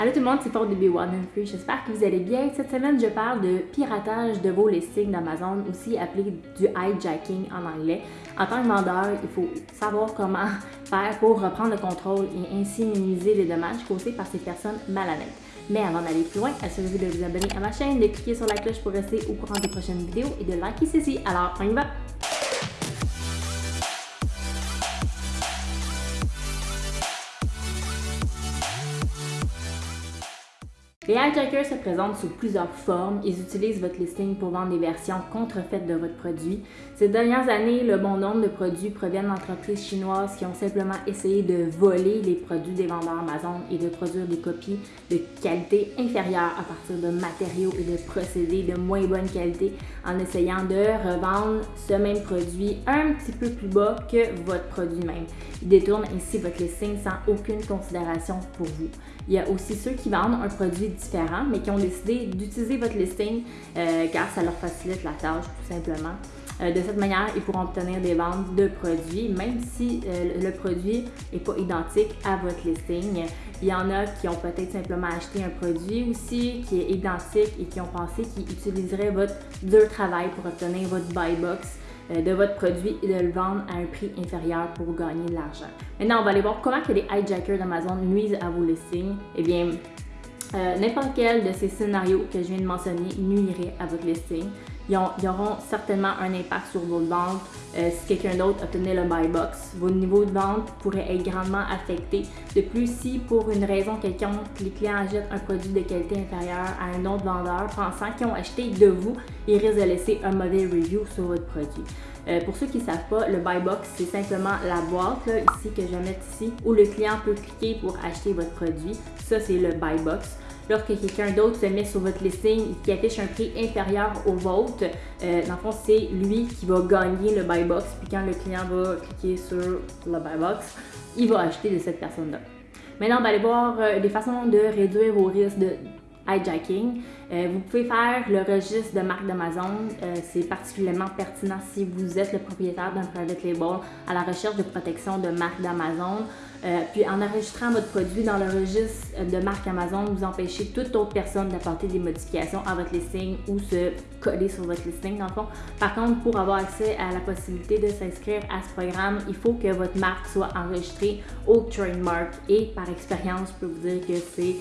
Allô tout le monde, c'est Paul de Be and Free. J'espère que vous allez bien. Cette semaine, je parle de piratage de vos listings d'Amazon, aussi appelé du hijacking en anglais. En tant que vendeur, il faut savoir comment faire pour reprendre le contrôle et ainsi minimiser les dommages causés par ces personnes malhonnêtes. Mais avant d'aller plus loin, assurez-vous de vous abonner à ma chaîne, de cliquer sur la cloche pour rester au courant des prochaines vidéos et de liker ceci. Alors, on y va! Les hijackers se présentent sous plusieurs formes. Ils utilisent votre listing pour vendre des versions contrefaites de votre produit. Ces dernières années, le bon nombre de produits proviennent d'entreprises chinoises qui ont simplement essayé de voler les produits des vendeurs Amazon et de produire des copies de qualité inférieure à partir de matériaux et de procédés de moins bonne qualité en essayant de revendre ce même produit un petit peu plus bas que votre produit même. Ils détournent ainsi votre listing sans aucune considération pour vous. Il y a aussi ceux qui vendent un produit différents, mais qui ont décidé d'utiliser votre listing euh, car ça leur facilite la tâche tout simplement. Euh, de cette manière, ils pourront obtenir des ventes de produits, même si euh, le produit n'est pas identique à votre listing. Il y en a qui ont peut-être simplement acheté un produit aussi qui est identique et qui ont pensé qu'ils utiliseraient votre dur travail pour obtenir votre buy box de votre produit et de le vendre à un prix inférieur pour gagner de l'argent. Maintenant, on va aller voir comment que les hijackers d'Amazon nuisent à vos listings. Eh bien, euh, n'importe quel de ces scénarios que je viens de mentionner nuirait à votre listing. Ils, auront certainement un impact sur vos ventes. Euh, si quelqu'un d'autre obtenait le buy box, vos niveaux de vente pourraient être grandement affectés. De plus, si pour une raison quelconque, les clients achètent un produit de qualité inférieure à un autre vendeur pensant qu'ils ont acheté de vous, ils risquent de laisser un mauvais review sur votre produit. Euh, pour ceux qui ne savent pas, le buy box, c'est simplement la boîte ici que je vais mettre ici où le client peut cliquer pour acheter votre produit. Ça, c'est le buy box lorsque quelqu'un d'autre se met sur votre listing et qui affiche un prix inférieur au vôtre, euh, dans le fond, c'est lui qui va gagner le buy box. Puis quand le client va cliquer sur le buy box, il va acheter de cette personne-là. Maintenant, on va aller voir euh, des façons de réduire vos risques de hijacking. Euh, vous pouvez faire le registre de marque d'Amazon. Euh, c'est particulièrement pertinent si vous êtes le propriétaire d'un private label à la recherche de protection de marque d'Amazon. Euh, puis en enregistrant votre produit dans le registre de marque Amazon, vous empêchez toute autre personne d'apporter des modifications à votre listing ou se coller sur votre listing dans le fond. Par contre, pour avoir accès à la possibilité de s'inscrire à ce programme, il faut que votre marque soit enregistrée au trademark et par expérience, je peux vous dire que c'est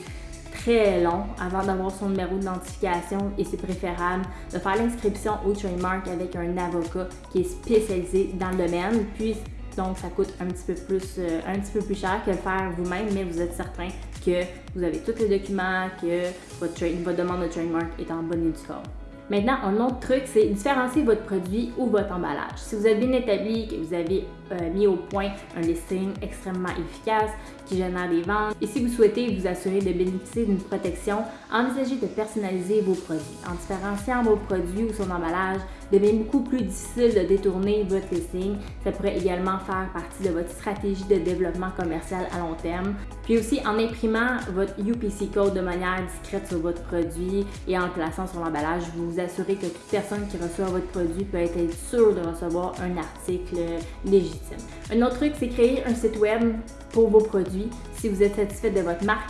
très long avant d'avoir son numéro d'identification et c'est préférable de faire l'inscription au trademark avec un avocat qui est spécialisé dans le domaine. Puis donc ça coûte un petit peu plus, euh, un petit peu plus cher que le faire vous-même, mais vous êtes certain que vous avez tous les documents, que votre, votre demande de trademark est en bonne et due forme. Maintenant, un autre truc, c'est différencier votre produit ou votre emballage. Si vous êtes bien établi, que vous avez euh, mis au point un listing extrêmement efficace qui génère des ventes, et si vous souhaitez vous assurer de bénéficier d'une protection, envisagez de personnaliser vos produits. En différenciant vos produits ou son emballage, devient beaucoup plus difficile de détourner votre listing. Ça pourrait également faire partie de votre stratégie de développement commercial à long terme. Puis aussi, en imprimant votre UPC code de manière discrète sur votre produit et en le plaçant sur l'emballage, vous vous assurez que toute personne qui reçoit votre produit peut être sûre de recevoir un article légitime. Un autre truc, c'est créer un site web pour vos produits. Si vous êtes satisfait de votre marque,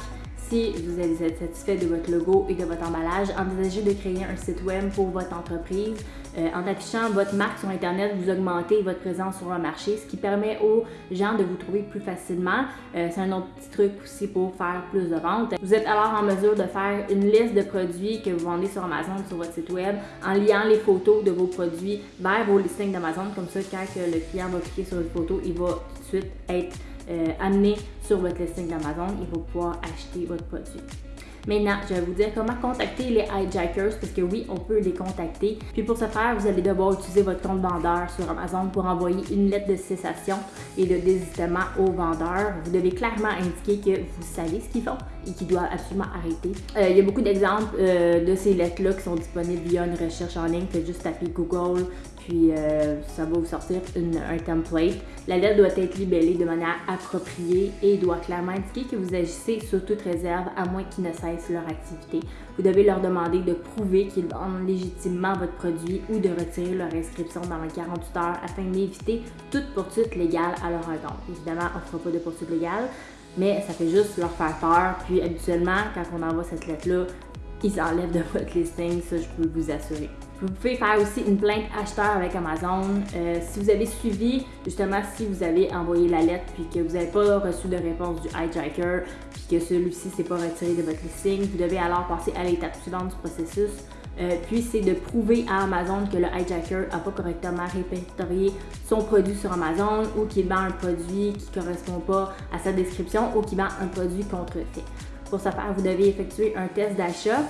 si vous êtes satisfait de votre logo et de votre emballage, envisagez de créer un site web pour votre entreprise. Euh, en affichant votre marque sur Internet, vous augmentez votre présence sur le marché, ce qui permet aux gens de vous trouver plus facilement. Euh, c'est un autre petit truc aussi pour faire plus de ventes. Vous êtes alors en mesure de faire une liste de produits que vous vendez sur Amazon, sur votre site web, en liant les photos de vos produits vers vos listings d'Amazon. Comme ça, quand le client va cliquer sur une photo, il va tout de suite être euh, amené sur votre listing d'Amazon, il va pouvoir acheter votre produit. Maintenant, je vais vous dire comment contacter les hijackers parce que oui, on peut les contacter. Puis pour ce faire, vous allez devoir utiliser votre compte vendeur sur Amazon pour envoyer une lettre de cessation et de désistement au vendeur. Vous devez clairement indiquer que vous savez ce qu'ils font et qu'ils doivent absolument arrêter. Euh, il y a beaucoup d'exemples euh, de ces lettres-là qui sont disponibles via une recherche en ligne. Faites juste taper Google puis euh, ça va vous sortir un template. La lettre doit être libellée de manière appropriée et doit clairement indiquer que vous agissez sous toute réserve à moins qu'ils ne cessent leur activité. Vous devez leur demander de prouver qu'ils vendent légitimement votre produit ou de retirer leur inscription dans les 48 heures afin d'éviter toute poursuite légale à leur encontre. Évidemment, on ne fera pas de poursuite légale. mais ça fait juste leur faire peur. Puis habituellement, quand on envoie cette lettre-là, ils enlèvent de votre listing, ça je peux vous assurer. Vous pouvez faire aussi une plainte acheteur avec Amazon. Euh, si vous avez suivi, justement, si vous avez envoyé la lettre puis que vous n'avez pas reçu de réponse du hijacker puis que celui-ci s'est pas retiré de votre listing, vous devez alors passer à l'étape suivante du processus. Euh, puis c'est de prouver à Amazon que le hijacker n'a pas correctement répertorié son produit sur Amazon ou qu'il vend un produit qui ne correspond pas à sa description ou qu'il vend un produit contrefait. Pour ce faire, vous devez effectuer un test d'achat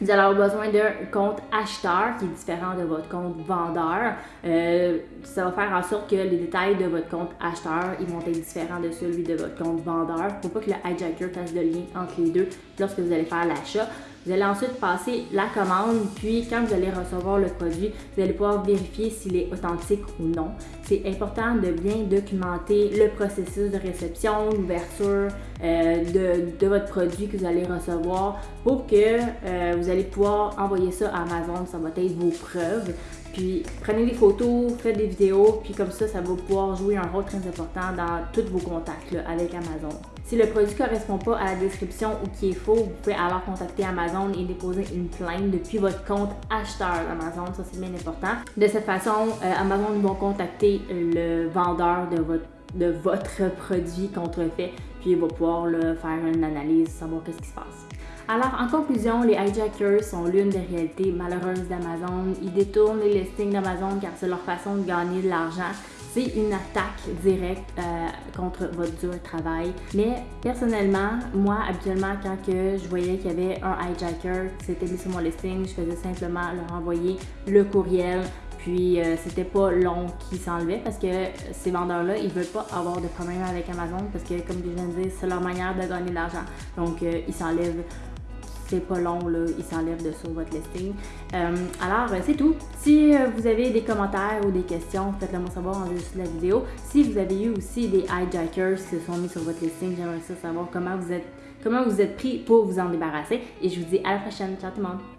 vous allez avoir besoin d'un compte acheteur qui est différent de votre compte vendeur. Euh, ça va faire en sorte que les détails de votre compte acheteur ils vont être différents de celui de votre compte vendeur. Il ne faut pas que le hijacker fasse de lien entre les deux lorsque vous allez faire l'achat. Vous allez ensuite passer la commande, puis quand vous allez recevoir le produit, vous allez pouvoir vérifier s'il est authentique ou non. C'est important de bien documenter le processus de réception, l'ouverture euh, de, votre produit que vous allez recevoir pour que euh, vous allez pouvoir envoyer ça à Amazon. Ça va être vos preuves. Puis prenez des photos, faites des vidéos, puis comme ça, ça va pouvoir jouer un rôle très important dans tous vos contacts avec Amazon. Si le produit ne correspond pas à la description ou qui est faux, vous pouvez alors contacter Amazon et déposer une plainte depuis votre compte acheteur d'Amazon. Ça, c'est bien important. De cette façon, euh, Amazon va contacter le vendeur de votre produit contrefait, puis il va pouvoir faire une analyse, savoir qu'est-ce qui se passe. Alors, en conclusion, les hijackers sont l'une des réalités malheureuses d'Amazon. Ils détournent les listings d'Amazon car c'est leur façon de gagner de l'argent. C'est une attaque directe euh, contre votre dur travail. Mais personnellement, moi, habituellement, quand que je voyais qu'il y avait un hijacker qui s'était mis sur mon listing, je faisais simplement leur envoyer le courriel puis euh, c'était pas long qu'ils s'enlevaient parce que ces vendeurs-là, ils veulent pas avoir de problème avec Amazon parce que comme je viens de dire, c'est leur manière de gagner de l'argent. Donc euh, ils s'enlèvent c'est pas long, là, ils s'enlèvent de sur votre listing. Euh, alors, c'est tout. Si vous avez des commentaires ou des questions, faites-le moi savoir en dessous de la vidéo. Si vous avez eu aussi des hijackers qui se sont mis sur votre listing, j'aimerais savoir comment vous êtes comment vous êtes pris pour vous en débarrasser. Et je vous dis à la prochaine. Ciao tout le monde!